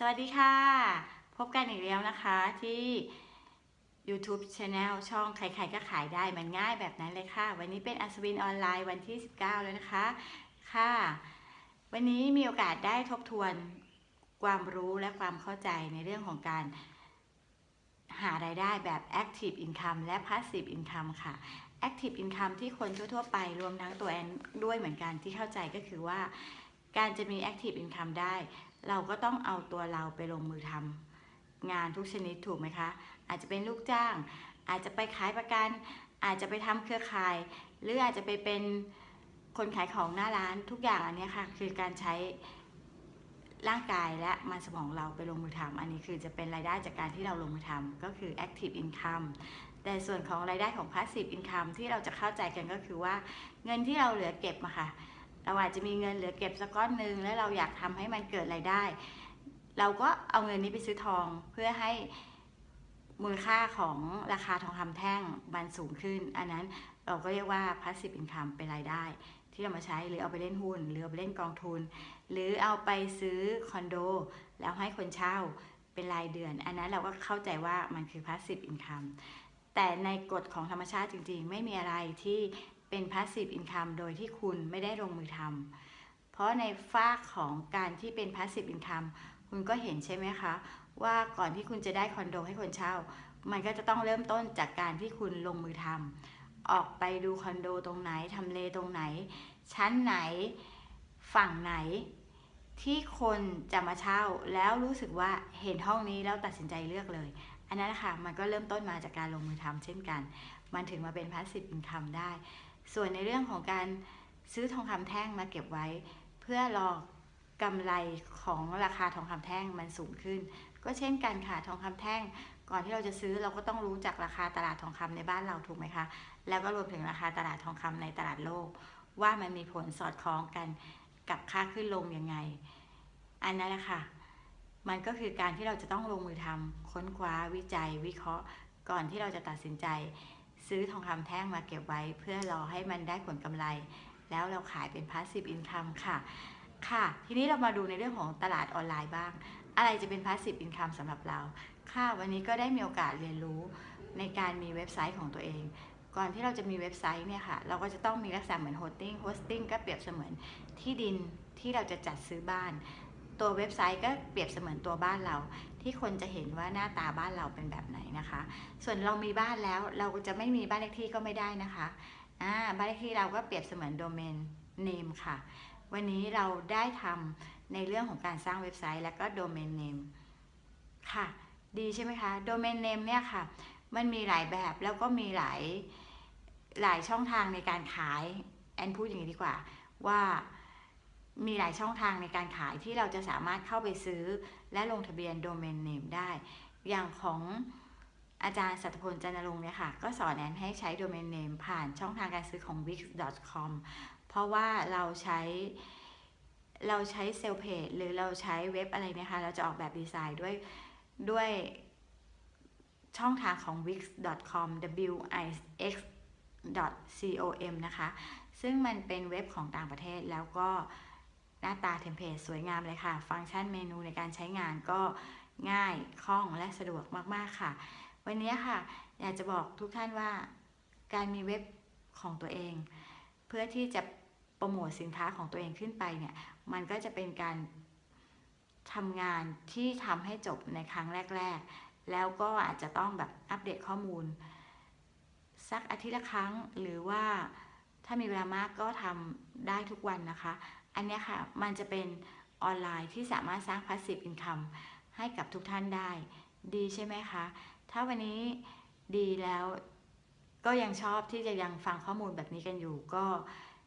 สวัสดีค่ะ พบกันอีกแล้วนะคะที่ YouTube Channel ช่องใครๆก็ขายได้มันง่ายแบบนั้นเลยค่ะ วันนี้เป็นอัศวินออนไลน์วันที่ 19 แล้วนะคะ ค่ะ วันนี้มีโอกาสได้ทบทวนความรู้และความเข้าใจในเรื่องของการหารายได้แบบ Active Income และ Passive Income ค่ะ Active Income ที่คนทั่ว ๆ ไปรวมทั้งตัวแอนด้วยเหมือนกันที่เข้าใจก็คือว่า การจะมี Active Income ได้ เราก็ต้องเอาตัวเราไปลงมือทำงานทุกชนิดถูกไหมคะ อาจจะเป็นลูกจ้าง อาจจะไปขายประกัน อาจจะไปทำเครือข่าย หรืออาจจะไปเป็นคนขายของหน้าร้านทุกอย่างอันนี้ค่ะ คือการใช้ร่างกายและมันสมองเราไปลงมือทำอันนี้คือจะเป็นรายได้จากการที่เราลงมือทำก็คือ active income แต่ส่วนของรายได้ของ passive income ที่เราจะเข้าใจกันก็คือว่า เงินที่เราเหลือเก็บมาค่ะ เราอาจจะมีเงินเหลือเก็บสักก้อนหนึ่งแล้วเราอยากทำให้มันเกิดรายได้ เราก็เอาเงินนี้ไปซื้อทองเพื่อให้มูลค่าของราคาทองคำแท่งมันสูงขึ้น อันนั้นเราก็เรียกว่า passive income เป็นรายได้ ที่เรามาใช้หรือเอาไปเล่นหุ้น หรือเอาไปเล่นกองทุน หรือเอาไปซื้อคอนโด แล้วให้คนเช่าเป็นรายเดือน อันนั้นเราก็เข้าใจว่ามันคือ passive income แต่ในกฎของธรรมชาติจริงๆ ไม่มีอะไรที่ เป็น passive income โดยที่คุณไม่ได้ลงมือทำเพราะในฝากของการที่เป็น passive income คุณก็เห็นใช่ไหมคะ ว่าก่อนที่คุณจะได้คอนโดให้คนเช่า มันก็จะต้องเริ่มต้นจากการที่คุณลงมือทำออกไปดูคอนโดตรงไหนทำเลตรงไหน ชั้นไหนฝั่งไหนที่คนจะมาเช่าแล้วรู้สึกว่าเห็นห้องนี้แล้วตัดสินใจเลือกเลย อันนั้นนะคะมันก็เริ่มต้นมาจากการลงมือทำเช่นกัน มันถึงมาเป็น passive income ได้ ส่วนในเรื่องของการซื้อทองคำแท่งมาเก็บไว้ เพื่อรอกำไรของราคาทองคำแท่งมันสูงขึ้น ก็เช่นกันค่ะทองคำแท่ง ก่อนที่เราจะซื้อเราก็ต้องรู้จักราคาตลาดทองคำในบ้านเราถูกไหมคะ แล้วก็รวมถึงราคาตลาดทองคำในตลาดโลก ว่ามันมีผลสอดคล้องกันกับค่าขึ้นลงยังไง อันนั้นแหละค่ะ มันก็คือการที่เราจะต้องลงมือทำค้นคว้าวิจัย วิเคราะห์ ก่อนที่เราจะตัดสินใจ ซื้อทองคำแท่งมาเก็บไว้ เพื่อรอให้มันได้ผลกำไร แล้วเราขายเป็น passive income ค่ะ ค่ะ ทีนี้เรามาดูในเรื่องของตลาดออนไลน์บ้าง อะไรจะเป็น passive income สำหรับเรา ค่ะ วันนี้ก็ได้มีโอกาสเรียนรู้ในการมีเว็บไซต์ของตัวเอง ก่อนที่เราจะมีเว็บไซต์เนี่ยค่ะ เราก็จะต้องมีลักษณะเหมือน hosting hosting ก็เปรียบเสมือนที่ดินที่เราจะจัดซื้อบ้าน ตัวเว็บไซต์ก็เปรียบเสมือนตัวบ้านเรา ที่คนจะเห็นว่าหน้าตาบ้านเราเป็นแบบไหนนะคะ ส่วนเรามีบ้านแล้วเราจะไม่มีบ้านเลขที่ก็ไม่ได้นะคะอ่าบ้านเลขที่เราก็เปรียบเสมือนโดเมนเนมค่ะ วันนี้เราได้ทำในเรื่องของการสร้างเว็บไซต์ และก็โดเมนเนมค่ะ ดีใช่ไหมคะโดเมนเนมเนี่ยค่ะ มันมีหลายแบบแล้วก็มีหลายหลายช่องทางในการขายแอนพูดอย่างนี้ดีกว่าว่า มีหลายช่องทางในการขายที่เราจะสามารถเข้าไปซื้อ และลงทะเบียนโดเมนเนมได้ อย่างของอาจารย์สัตพลจันทรงค์เนี่ยค่ะ ก็สอนแอนให้ใช้โดเมนเนมผ่านช่องทางการซื้อของ wix.com เพราะว่าเราใช้เราใช้เซลเพจหรือเราใช้เว็บอะไรเนี่ยค่ะ เราจะออกแบบดีไซน์ด้วยด้วยช่องทางของ wix.com w i x .com นะคะ ซึ่งมันเป็นเว็บของต่างประเทศแล้วก็ น้าตาเทมเพลตสวยงามเลยค่ะ ฟังก์ชันเมนูในการใช้งานก็ง่ายคล่องและสะดวกมากๆค่ะ วันนี้ค่ะ อยากจะบอกทุกท่านว่าการมีเว็บของตัวเอง เพื่อที่จะโปรโมทสินค้าของตัวเองขึ้นไปเนี่ย มันก็จะเป็นการทำงานที่ทำให้จบในครั้งแรก ๆ แล้วก็อาจจะต้องแบบอัปเดตข้อมูล สักอาทิตย์ละครั้งหรือว่าถ้ามีเวลามากก็ทำได้ทุกวันนะคะ อันนี้ค่ะ มันจะเป็นออนไลน์ที่สามารถสร้าง passive income ให้กับทุกท่านได้ ดีใช่ไหมคะ ถ้าวันนี้ดีแล้วก็ยังชอบที่จะยังฟังข้อมูลแบบนี้กันอยู่ ก็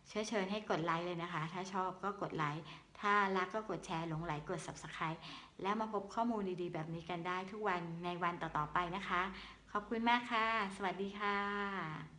เชิญเชิญให้กดไลค์เลยนะคะ ถ้าชอบก็กดไลค์ถ้ารักก็กดแชร์หลงไหลกด subscribe แล้วมาพบข้อมูลดีๆ แบบนี้กันได้ทุกวันในวันต่อๆไปนะคะ ขอบคุณมากค่ะ สวัสดีค่ะ